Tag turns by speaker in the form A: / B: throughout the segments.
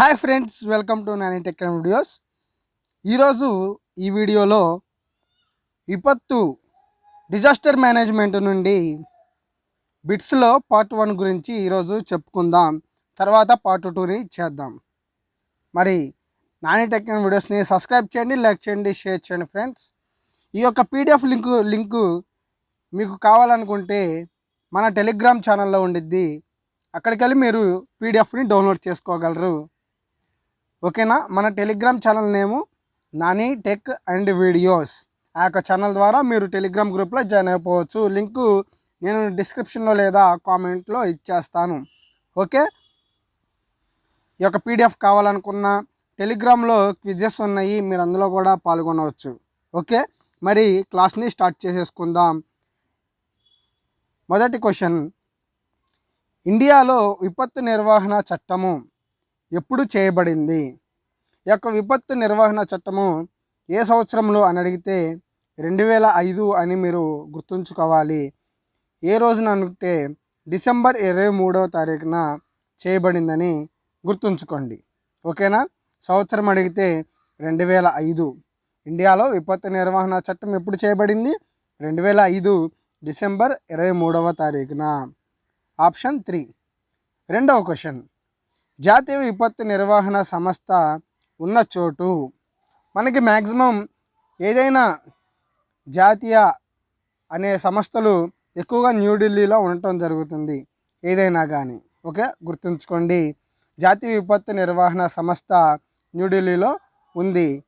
A: Hi friends welcome to Nani tech videos. ఈరోజు ఈ వీడియోలో విపత్తు డిజాస్టర్ మేనేజ్మెంట్ నుండి బిట్స్లో పార్ట్ వన్ గురించి ఈరోజు చెప్పుకుందాం. తర్వాత పార్ట్ టూని చేద్దాం. మరి నాని టెక్ వీడియోస్ని సబ్స్క్రైబ్ చేయండి లైక్ చేయండి షేర్ చేయండి ఫ్రెండ్స్. ఈ యొక్క పీడిఎఫ్ లింకు లింకు మీకు కావాలనుకుంటే మన టెలిగ్రామ్ ఛానల్లో ఉండిద్ది. అక్కడికి వెళ్ళి మీరు పీడిఎఫ్ని డౌన్లోడ్ చేసుకోగలరు. ఓకేనా? మన Telegram channel name Nani tech and videos. ఆ యొక్క ఛానల్ ద్వారా మీరు టెలిగ్రామ్ గ్రూప్లో జాయిన్ అయిపోవచ్చు. లింకు నేను డిస్క్రిప్షన్లో లేదా కామెంట్లో ఇచ్చేస్తాను. ఓకే? ఈ యొక్క పీడిఎఫ్ కావాలనుకున్న టెలిగ్రామ్లో క్విజెస్ ఉన్నాయి. మీరు అందులో కూడా పాల్గొనవచ్చు. ఓకే? మరి క్లాస్ని స్టార్ట్ చేసేసుకుందాం. మొదటి క్వశ్చన్. ఇండియాలో విపత్తు నిర్వహణ చట్టము. ఎప్పుడు చేయబడింది? ఈ యొక్క విపత్తు నిర్వహణ చట్టము ఏ సంవత్సరంలో అని అడిగితే రెండు వేల ఐదు అని మీరు గుర్తుంచుకోవాలి. ఏ రోజున అనుకుంటే డిసెంబర్ ఇరవై మూడవ తారీఖున చేయబడిందని గుర్తుంచుకోండి. ఓకేనా? సంవత్సరం అడిగితే రెండు వేల ఐదు. ఇండియాలో విపత్తు నిర్వహణ చట్టం ఎప్పుడు చేయబడింది? రెండు వేల ఐదు డిసెంబర్ ఇరవై మూడవ తారీఖున. Option three. రెండవ క్వశ్చన్. జాతీయ విపత్తు నిర్వహణ సంస్థ ఉన్న చోటు మనకి మ్యాక్సిమం ఏదైనా జాతీయ అనే సంస్థలు ఎక్కువగా న్యూఢిల్లీలో ఉండటం జరుగుతుంది. ఏదైనా కానీ ఓకే? గుర్తుంచుకోండి. జాతీయ విపత్తు నిర్వహణ సంస్థ న్యూఢిల్లీలో ఉంది.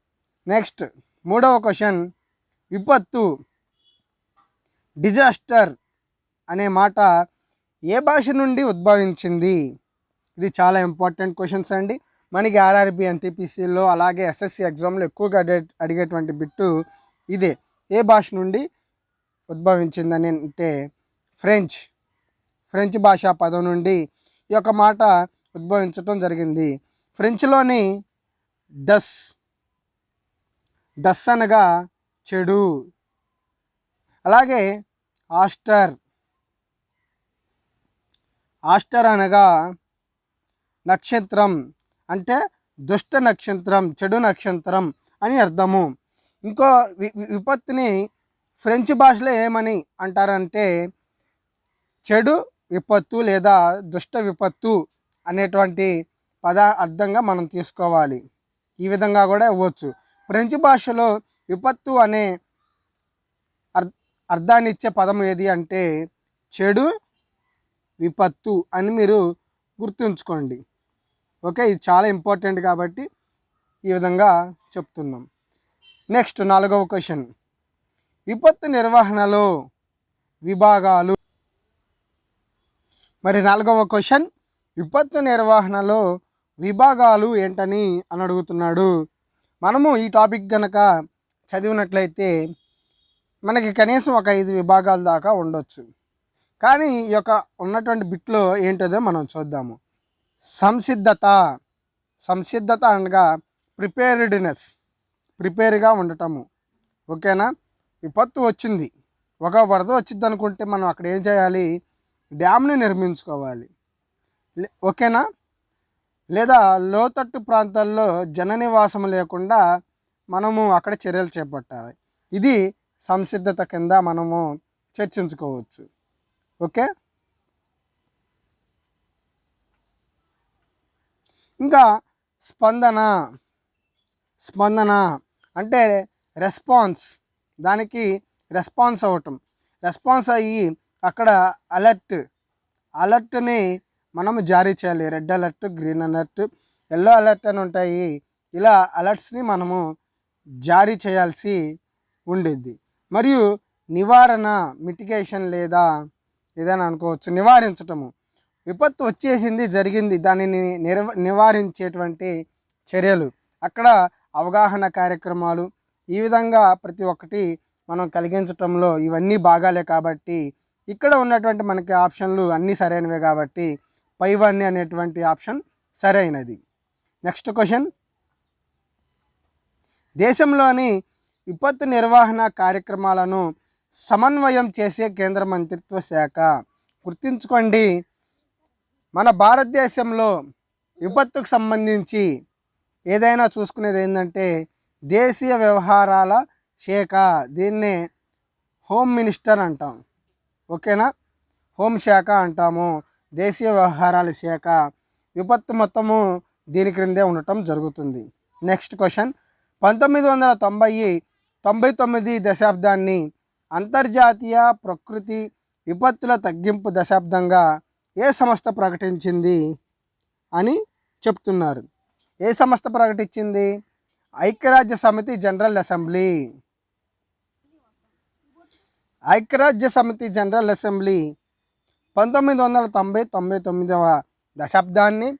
A: నెక్స్ట్ మూడవ క్వశ్చన్ విపత్తు డిజాస్టర్ అనే మాట ఏ భాష నుండి ఉద్భవించింది? ఇది చాలా ఇంపార్టెంట్ క్వశ్చన్స్ అండి. మనకి ఆర్ఆర్బి ఎన్టీపీసీలో అలాగే ఎస్ఎస్సి ఎగ్జామ్లో ఎక్కువగా అడిగే అడిగేటువంటి బిట్టు ఇదే. ఏ భాష నుండి ఉద్భవించిందని అంటే ఫ్రెంచ్ ఫ్రెంచ్ భాషా పదం నుండి ఈ యొక్క మాట ఉద్భవించటం జరిగింది. ఫ్రెంచ్లోని డస్ డస్ అనగా చెడు. అలాగే ఆస్టర్ ఆస్టర్ అనగా నక్షత్రం అంటే దుష్ట నక్షత్రం చెడు నక్షత్రం అని అర్థము. ఇంకో వి విపత్తుని ఫ్రెంచ్ భాషలో ఏమని అంటారంటే చెడు విపత్తు లేదా దుష్ట విపత్తు అనేటువంటి పద అర్థంగా మనం తీసుకోవాలి. ఈ విధంగా కూడా ఇవ్వచ్చు. ఫ్రెంచ్ భాషలో విపత్తు అనే అర్ అర్థాన్ని ఇచ్చే పదం ఏది అంటే చెడు విపత్తు అని మీరు గుర్తుంచుకోండి. ఓకే ఇది చాలా ఇంపార్టెంట్ కాబట్టి ఈ విధంగా చెప్తున్నాం. నెక్స్ట్ నాలుగవ క్వశ్చన్. విపత్తు నిర్వహణలో విభాగాలు. మరి నాలుగవ క్వశ్చన్ విపత్తు నిర్వహణలో విభాగాలు ఏంటని అని అడుగుతున్నాడు. మనము ఈ టాపిక్ గనక చదివినట్లయితే మనకి కనీసం ఒక ఐదు విభాగాల దాకా ఉండొచ్చు. కానీ ఈ యొక్క ఉన్నటువంటి బిట్లో ఏంటదో మనం చూద్దాము. సంసిద్ధత. సంసిద్ధత అనగా ప్రిపేర్డ్నెస్ ప్రిపేర్గా ఉండటము. ఓకేనా? విపత్తు వచ్చింది. ఒక వరద వచ్చింది అనుకుంటే మనం అక్కడ ఏం చేయాలి? డ్యామ్ని నిర్మించుకోవాలి. లే- ఓకేనా? లేదా లోతట్టు ప్రాంతాల్లో జన నివాసం లేకుండా మనము అక్కడ చర్యలు చేపట్టాలి. ఇది సంసిద్ధత కింద మనము చర్చించుకోవచ్చు. ఓకే? ఇంకా స్పందన స్పందన అంటే రెస్పాన్స్. దానికి రెస్పాన్స్ అవ్వటం. రెస్పాన్స్ అయ్యి అక్కడ అలర్ట్. అలర్ట్ని మనము జారీ చేయాలి. Red alert green alert yellow alert అని ఉంటాయి. ఇలా అలర్ట్స్ని మనము జారీ చేయాల్సి ఉండేది మరియు నివారణ మిటిగేషన్ లేదా ఏదైనా అనుకోవచ్చు. నివారించటము. విపత్తు వచ్చేసింది జరిగింది. దానిని నిర్వ నివారించేటువంటి చర్యలు. అక్కడ అవగాహన కార్యక్రమాలు ఈ విధంగా ప్రతి ఒక్కటి మనం కలిగించటంలో ఇవన్నీ భాగాలే కాబట్టి ఇక్కడ ఉన్నటువంటి మనకి ఆప్షన్లు అన్నీ సరైనవే కాబట్టి పైవన్నీ అనేటువంటి ఆప్షన్ సరైనది. Next question. దేశంలోని విపత్తు నిర్వహణ కార్యక్రమాలను సమన్వయం చేసే కేంద్ర మంత్రిత్వ శాఖ. గుర్తుంచుకోండి మన భారతదేశంలో విపత్తుకు సంబంధించి ఏదైనా చూసుకునేది ఏంటంటే దేశీయ వ్యవహారాల శాఖ దీన్నే హోమ్ మినిస్టర్ అంటాం. ఓకేనా? హోంశాఖ అంటాము దేశీయ వ్యవహారాల శాఖ. విపత్తు మొత్తము దీని క్రిందే ఉండటం జరుగుతుంది. నెక్స్ట్ క్వశ్చన్ పంతొమ్మిది వందల తొంభై తొంభై తొమ్మిది దశాబ్దాన్ని అంతర్జాతీయ ప్రకృతి విపత్తుల తగ్గింపు దశాబ్దంగా ఏ సంస్థ ప్రకటించింది అని చెప్తున్నారు. ఏ సంస్థ ప్రకటించింది? ఐక్యరాజ్య సమితి జనరల్ అసెంబ్లీ. ఐక్యరాజ్య సమితి జనరల్ అసెంబ్లీ పంతొమ్మిది వందల తొంభై తొంభై తొమ్మిదవ దశాబ్దాన్ని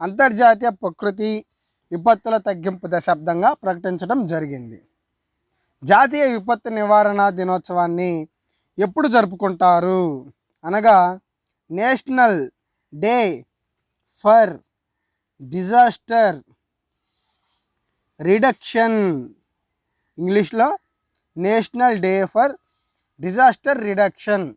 A: అంతర్జాతీయ ప్రకృతి విపత్తుల తగ్గింపు దశాబ్దంగా ప్రకటించడం జరిగింది. జాతీయ విపత్తు నివారణ దినోత్సవాన్ని ఎప్పుడు జరుపుకుంటారు? అనగా national day for disaster reduction. ఇంగ్లీష్లో national day for disaster reduction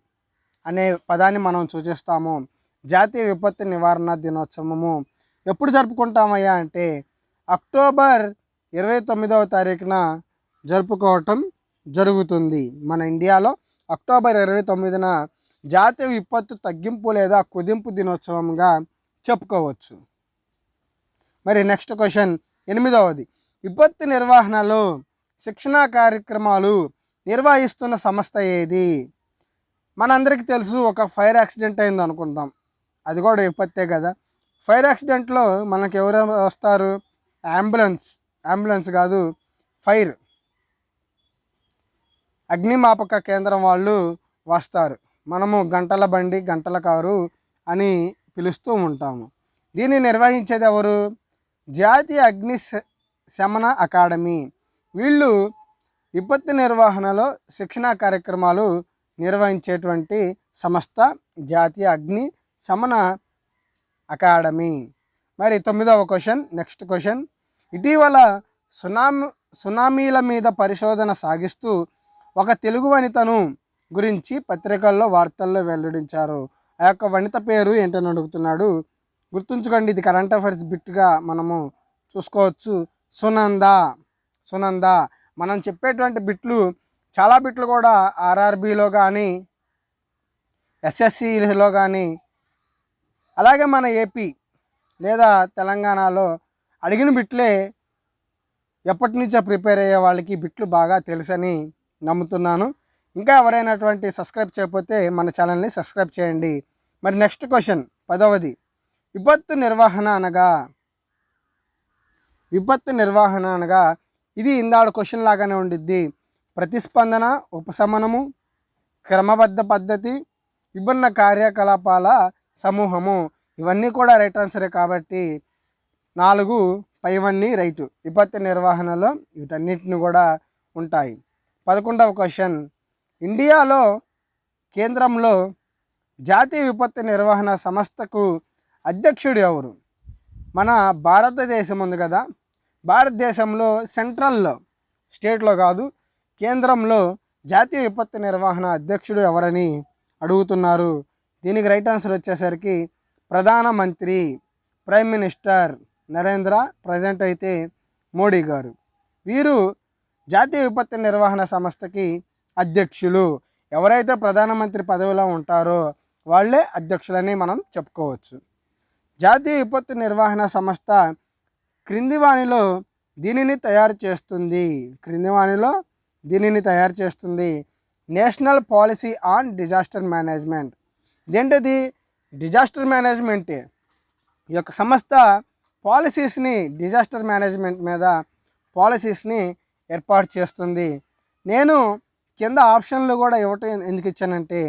A: అనే పదాన్ని మనం సూచిస్తాము. జాతీయ విపత్తు నివారణ దినోత్సవము. ఎప్పుడు జరుపుకుంటామయ్యా అంటే అక్టోబర్ ఇరవై తొమ్మిదవ తారీఖున జరుపుకోవటం జరుగుతుంది. మన ఇండియాలో అక్టోబర్ ఇరవై తొమ్మిదిన జాతీయ విపత్తు తగ్గింపు లేదా కుదింపు దినోత్సవంగా చెప్పుకోవచ్చు. మరి నెక్స్ట్ క్వశ్చన్ ఎనిమిదవది. విపత్తు నిర్వహణలో శిక్షణా కార్యక్రమాలు నిర్వహిస్తున్న సంస్థ ఏది? మనందరికీ తెలుసు ఒక ఫైర్ యాక్సిడెంట్ అయింది అనుకుందాం. అది కూడా విపత్తే కదా. ఫైర్ యాక్సిడెంట్లో మనకు ఎవరు వస్తారు? అంబులెన్స్ అంబులెన్స్ కాదు ఫైర్ అగ్నిమాపక కేంద్రం వాళ్ళు వస్తారు. మనము గంటల బండి గంటల కారు అని పిలుస్తూ ఉంటాము. దీన్ని నిర్వహించేది ఎవరు? జాతీయ అగ్ని శ- శమన అకాడమీ. వీళ్ళు విపత్తు నిర్వహణలో శిక్షణా కార్యక్రమాలు నిర్వహించేటువంటి సంస్థ జాతీయ అగ్ని శమన అకాడమీ. మరి తొమ్మిదవ క్వశ్చన్ నెక్స్ట్ క్వశ్చన్. ఇటీవల సునామీ సునామీల మీద పరిశోధన సాగిస్తూ ఒక తెలుగు వనితను గురించి పత్రికల్లో వార్తల్లో వెల్లడించారు. ఆ యొక్క వనిత పేరు ఏంటని అడుగుతున్నాడు. గుర్తుంచుకోండి ఇది కరెంట్ అఫైర్స్ బిట్గా మనము చూసుకోవచ్చు. సునంద సునంద మనం చెప్పేటువంటి బిట్లు చాలా బిట్లు కూడా ఆర్ఆర్బిలో కానీ ఎస్ఎస్సిలో కానీ అలాగే మన ఏపీ లేదా తెలంగాణలో అడిగిన బిట్లే ఎప్పటి నుంచో ప్రిపేర్ అయ్యే వాళ్ళకి బిట్లు బాగా తెలుసని నమ్ముతున్నాను. ఇంకా ఎవరైనటువంటి సబ్స్క్రైబ్ చేయకపోతే మన ఛానల్ని సబ్స్క్రైబ్ చేయండి. మరి నెక్స్ట్ క్వశ్చన్ పదవది. విపత్తు నిర్వహణ అనగా విపత్తు నిర్వహణ అనగా ఇది ఇందాడు క్వశ్చన్ లాగానే ఉండిద్ది. ప్రతిస్పందన ఉపశమనము క్రమబద్ధ పద్ధతి విభిన్న కార్యకలాపాల సమూహము. ఇవన్నీ కూడా రైట్ ఆన్సరే కాబట్టి నాలుగు పైవన్నీ రైటు. విపత్తు నిర్వహణలో వీటన్నిటిని కూడా ఉంటాయి. పదకొండవ క్వశ్చన్. ఇండియాలో కేంద్రంలో జాతీయ విపత్తు నిర్వహణ సంస్థకు అధ్యక్షుడు ఎవరు? మన భారతదేశం ఉంది కదా. భారతదేశంలో సెంట్రల్లో స్టేట్లో కాదు కేంద్రంలో జాతీయ విపత్తు నిర్వహణ అధ్యక్షుడు ఎవరని అడుగుతున్నారు. దీనికి రైట్ ఆన్సర్ వచ్చేసరికి ప్రధానమంత్రి ప్రైమ్ మినిస్టర్ నరేంద్ర ప్రజెంట్ అయితే మోడీ గారు. వీరు జాతీయ విపత్తు నిర్వహణ సంస్థకి అధ్యక్షులు. ఎవరైతే ప్రధానమంత్రి పదవిలో ఉంటారో వాళ్ళే అధ్యక్షులని మనం చెప్పుకోవచ్చు. జాతీయ విపత్తు నిర్వహణ సంస్థ క్రింది వాణిలో దీనిని తయారు చేస్తుంది. క్రింది వాణిలో దీనిని తయారు చేస్తుంది. National policy on disaster management. ఇదేంటిది? డిజాస్టర్ మేనేజ్మెంటే. ఈ యొక్క సంస్థ పాలసీస్ని డిజాస్టర్ మేనేజ్మెంట్ మీద పాలసీస్ని ఏర్పాటు చేస్తుంది. నేను కింద ఆప్షన్లు కూడా ఇవ్వటం ఎందుకు ఇచ్చానంటే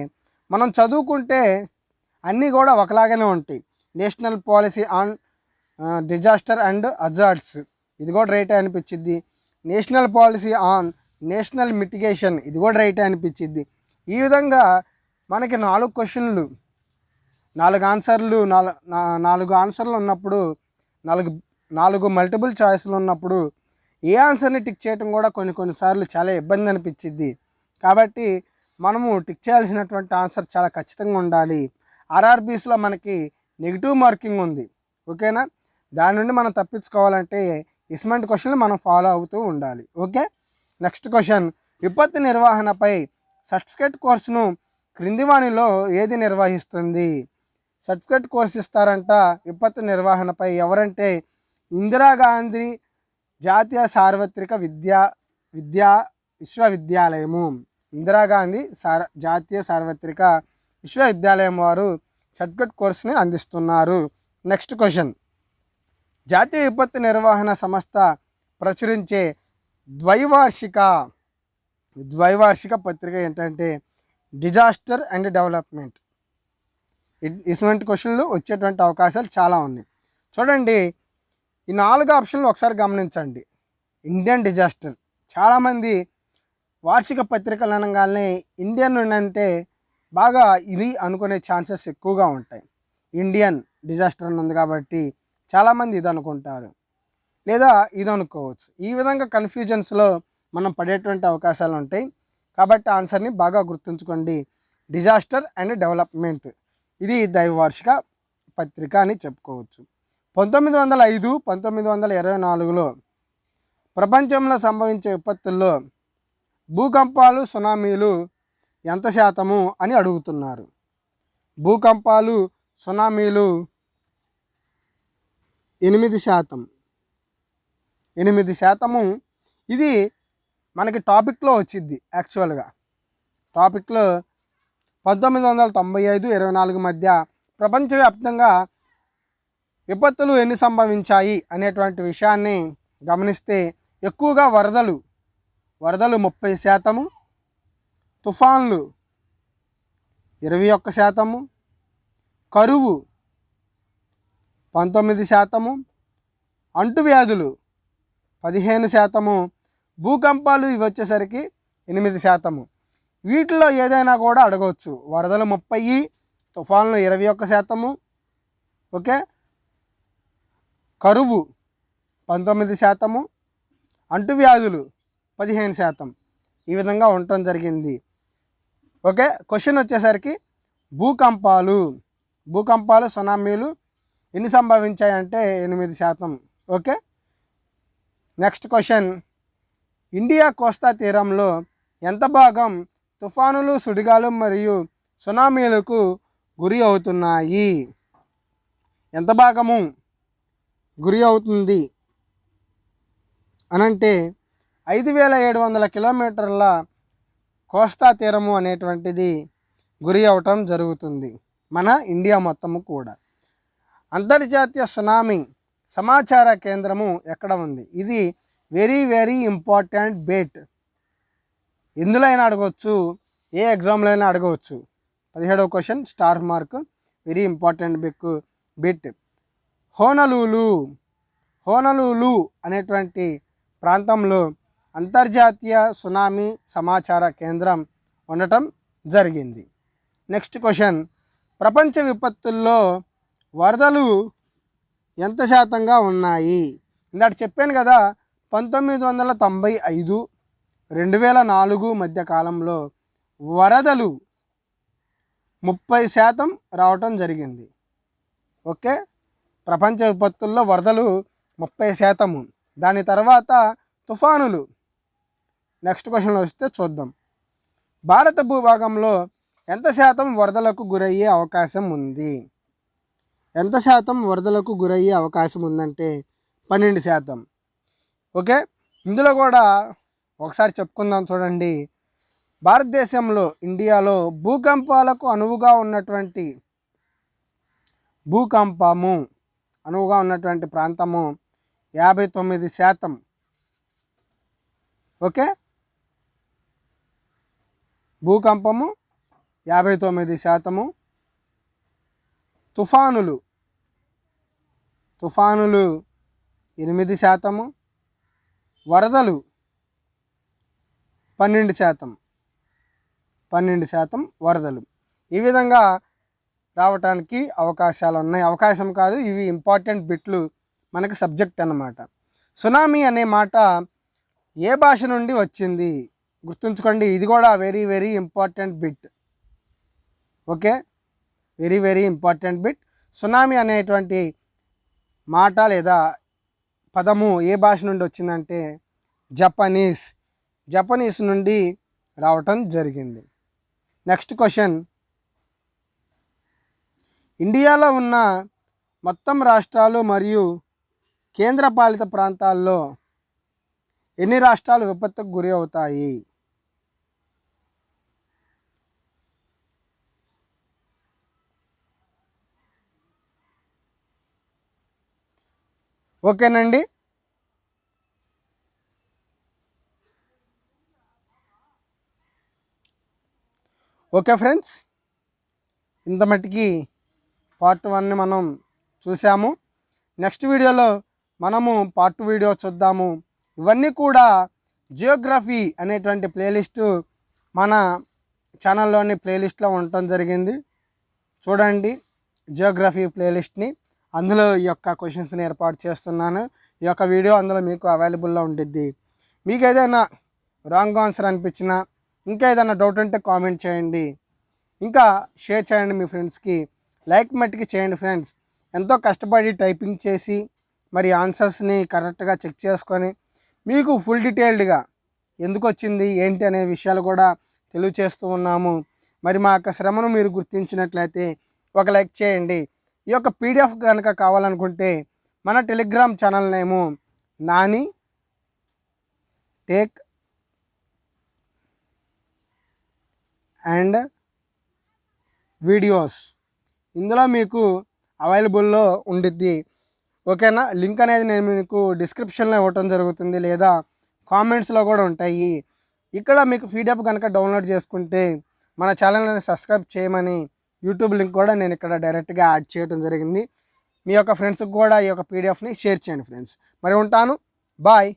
A: మనం చదువుకుంటే అన్నీ కూడా ఒకలాగానే ఉంటాయి. National policy on disaster and hazards ఇది కూడా రైటే అనిపించింది national policy on national mitigation. ఇది కూడా రైటే అనిపించింది ఈ విధంగా మనకి నాలుగు క్వశ్చన్లు నాలుగు ఆన్సర్లు నాలుగు నాలుగు ఆన్సర్లు ఉన్నప్పుడు నాలుగు నాలుగు మల్టిపుల్ చాయిస్లు ఉన్నప్పుడు ఏ ఆన్సర్ని టిక్ చేయడం కూడా కొన్ని కొన్నిసార్లు చాలా ఇబ్బంది అనిపించింది కాబట్టి మనము టిక్ చేయాల్సినటువంటి ఆన్సర్ చాలా ఖచ్చితంగా ఉండాలి. ఆర్ఆర్బీస్లో మనకి నెగిటివ్ మార్కింగ్ ఉంది. ఓకేనా దాని నుండి మనం తప్పించుకోవాలంటే ఇస్మెంట్ క్వశ్చన్లు మనం ఫాలో అవుతూ ఉండాలి. ఓకే నెక్స్ట్ క్వశ్చన్ విపత్తు నిర్వహణపై సర్టిఫికేట్ కోర్సును క్రింది వాణిలో ఏది నిర్వహిస్తుంది? సర్టిఫికేట్ కోర్స్ ఇస్తారంట. విపత్తు నిర్వహణపై ఎవరంటే ఇందిరాగాంధీ జాతీయ సార్వత్రిక విద్యా విద్యా విశ్వవిద్యాలయము. ఇందిరాగాంధీ సార్ జాతీయ సార్వత్రిక విశ్వవిద్యాలయం వారు సర్టిఫికేట్ కోర్సుని అందిస్తున్నారు. Next question. జాతీయ విపత్తు నిర్వహణ సంస్థ ప్రచురించే ద్వైవార్షిక ద్వైవార్షిక పత్రిక ఏంటంటే డిజాస్టర్ అండ్ డెవలప్మెంట్. ఇటువంటి క్వశ్చన్లు వచ్చేటువంటి అవకాశాలు చాలా ఉన్నాయి. చూడండి ఈ నాలుగు ఆప్షన్లు ఒకసారి గమనించండి. Indian disaster. చాలామంది వార్షిక పత్రికలు అనగానే ఇండియన్ అంటే బాగా ఇది అనుకునే ఛాన్సెస్ ఎక్కువగా ఉంటాయి. ఇండియన్ డిజాస్టర్ అని ఉంది కాబట్టి చాలామంది ఇది అనుకుంటారు లేదా ఇది అనుకోవచ్చు ఈ విధంగా కన్ఫ్యూజన్స్లో మనం పడేటువంటి అవకాశాలు ఉంటాయి. కాబట్టి ఆన్సర్ని బాగా గుర్తుంచుకోండి. Disaster and development. ఇది దైవవార్షిక పత్రిక అని చెప్పుకోవచ్చు. పంతొమ్మిది వందల ఐదు పంతొమ్మిది వందల ఇరవై నాలుగులో ప్రపంచంలో సంభవించే విపత్తుల్లో భూకంపాలు సునామీలు ఎంత శాతము అని అడుగుతున్నారు. భూకంపాలు సునామీలు ఎనిమిది శాతం. ఎనిమిది శాతము ఇది మనకి టాపిక్లో వచ్చింది యాక్చువల్గా. టాపిక్లో పంతొమ్మిది వందల తొంభై ఐదు ఇరవై నాలుగు మధ్య ప్రపంచవ్యాప్తంగా విపత్తులు ఎన్ని సంభవించాయి అనేటువంటి విషయాన్ని గమనిస్తే ఎక్కువగా వరదలు వరదలు ముప్పై శాతము తుఫాన్లు ఇరవై ఒక్క శాతము కరువు పంతొమ్మిది శాతము అంటువ్యాధులు పదిహేను శాతము భూకంపాలు ఇవి వచ్చేసరికి ఎనిమిది శాతము. వీటిలో ఏదైనా కూడా అడగవచ్చు. వరదలు ముప్పై తుఫాన్లు ఇరవై ఒక్క శాతము ఓకే? కరువు పంతొమ్మిది శాతము అంటువ్యాధులు పదిహేను శాతం. ఈ విధంగా ఉండటం జరిగింది. ఓకే క్వశ్చన్ వచ్చేసరికి భూకంపాలు. భూకంపాలు సునామీలు ఎన్ని సంభవించాయంటే ఎనిమిది శాతం. Okay next question. ఇండియా కోస్తా తీరంలో ఎంత భాగం తుఫానులు సుడిగాలు మరియు సునామీలకు గురి అవుతున్నాయి? ఎంత భాగము గురి అవుతుంది? అనంటే ఐదు వేల ఏడు వందల కిలోమీటర్ల కోస్తా తీరము అనేటువంటిది గురి అవటం జరుగుతుంది. మన ఇండియా మొత్తము కూడా. అంతర్జాతీయ సునామీ సమాచార కేంద్రము ఎక్కడ ఉంది? ఇది వెరీ వెరీ ఇంపార్టెంట్ బేట్. ఎందులో అయినా అడగవచ్చు ఏ ఎగ్జామ్లో అయినా అడగవచ్చు. పదిహేడవ question star mark very important bit bit. Honolulu Honolulu అనేటువంటి ప్రాంతంలో అంతర్జాతీయ సునామీ సమాచార కేంద్రం ఉండటం జరిగింది. Next question. ప్రపంచ విపత్తుల్లో వరదలు ఎంత శాతంగా ఉన్నాయి? ఇందాక చెప్పాను కదా పంతొమ్మిది వందల తొంభై ఐదు రెండు వేల నాలుగు మధ్య కాలంలో వరదలు ముప్పై శాతం రావటం జరిగింది. ఓకే? ప్రపంచ విపత్తుల్లో వరదలు ముప్పై శాతము. దాని తర్వాత తుఫానులు నెక్స్ట్ క్వశ్చన్ వస్తే చూద్దాం. భారత భూభాగంలో ఎంత శాతం వరదలకు గురయ్యే అవకాశం ఉంది? ఎంత శాతం వరదలకు గురయ్యే అవకాశం ఉందంటే పన్నెండు శాతం. ఓకే? ఇందులో కూడా ఒకసారి చెప్పుకుందాం చూడండి. భారతదేశంలో ఇండియాలో భూకంపాలకు అనువుగా ఉన్నటువంటి భూకంపము అనువుగా ఉన్నటువంటి ప్రాంతము యాభై తొమ్మిది శాతం. ఓకే? భూకంపము యాభై తొమ్మిది శాతము. తుఫానులు. తుఫానులు ఎనిమిది శాతము. వరదలు పన్నెండు శాతం. పన్నెండు శాతం వరదలు. ఈ విధంగా రావటానికి అవకాశాలు ఉన్నాయి అవకాశం కాదు ఇవి ఇంపార్టెంట్ బిట్లు మనకి సబ్జెక్ట్ అన్నమాట. సునామీ అనే మాట ఏ భాష నుండి వచ్చింది? గుర్తుంచుకోండి ఇది కూడా very very important bit okay very very important bit tsunami అనేటువంటి మాట లేదా పదము ఏ భాష నుండి వచ్చిందంటే జపనీస్ జపనీస్ నుండి రావటం జరిగింది. నెక్స్ట్ క్వశ్చన్ ఇండియాలో ఉన్న మొత్తం రాష్ట్రాలు మరియు కేంద్రపాలిత ప్రాంతాల్లో ఎన్ని రాష్ట్రాలు విపత్తుకు గురి అవుతాయి? ఓకేనండి. ఓకే ఫ్రెండ్స్ ఇంత మట్టికి పార్ట్ వన్ని మనం చూసాము. నెక్స్ట్ వీడియోలో మనము పార్ట్ వీడియో చూద్దాము. ఇవన్నీ కూడా జియోగ్రఫీ అనేటువంటి ప్లేలిస్టు మన ఛానల్లోని ప్లేలిస్ట్లో ఉండటం జరిగింది. చూడండి జియోగ్రఫీ ప్లేలిస్ట్ని. అందులో ఈ యొక్క క్వశ్చన్స్ని ఏర్పాటు చేస్తున్నాను. ఈ యొక్క వీడియో అందులో మీకు అవైలబుల్లో ఉంటుంది మీకు ఏదైనా రాంగ్ ఆన్సర్ అనిపించినా ఇంకా ఏదైనా డౌట్ ఉంటే కామెంట్ చేయండి. ఇంకా షేర్ చేయండి మీ ఫ్రెండ్స్కి లైక్ మట్టికి చేయండి ఫ్రెండ్స్ ఎంతో కష్టపడి టైపింగ్ చేసి మరి ఆన్సర్స్ని కరెక్ట్గా చెక్ చేసుకొని మీకు ఫుల్ డీటెయిల్డ్గా ఎందుకు వచ్చింది ఏంటి అనే విషయాలు కూడా తెలియచేస్తూ ఉన్నాము. మరి మా యొక్క శ్రమను మీరు గుర్తించినట్లయితే ఒక లైక్ చేయండి. ఈ యొక్క పీడిఎఫ్ కనుక కావాలనుకుంటే మన Telegram channel name Nani take and videos. ఇందులో మీకు అవైలబుల్లో ఉండిద్ది. ఓకేనా? లింక్ అనేది నేను మీకు డిస్క్రిప్షన్లో ఇవ్వటం జరుగుతుంది లేదా కామెంట్స్లో కూడా ఉంటాయి. ఇక్కడ మీకు పీడిఎఫ్ కనుక డౌన్లోడ్ చేసుకుంటే మన ఛానల్ని సబ్స్క్రైబ్ చేయమని యూట్యూబ్ లింక్ కూడా నేను ఇక్కడ డైరెక్ట్గా యాడ్ చేయడం జరిగింది. మీ యొక్క ఫ్రెండ్స్కి కూడా ఈ యొక్క పీడిఎఫ్ని షేర్ చేయండి ఫ్రెండ్స్. మరి ఉంటాను. బాయ్.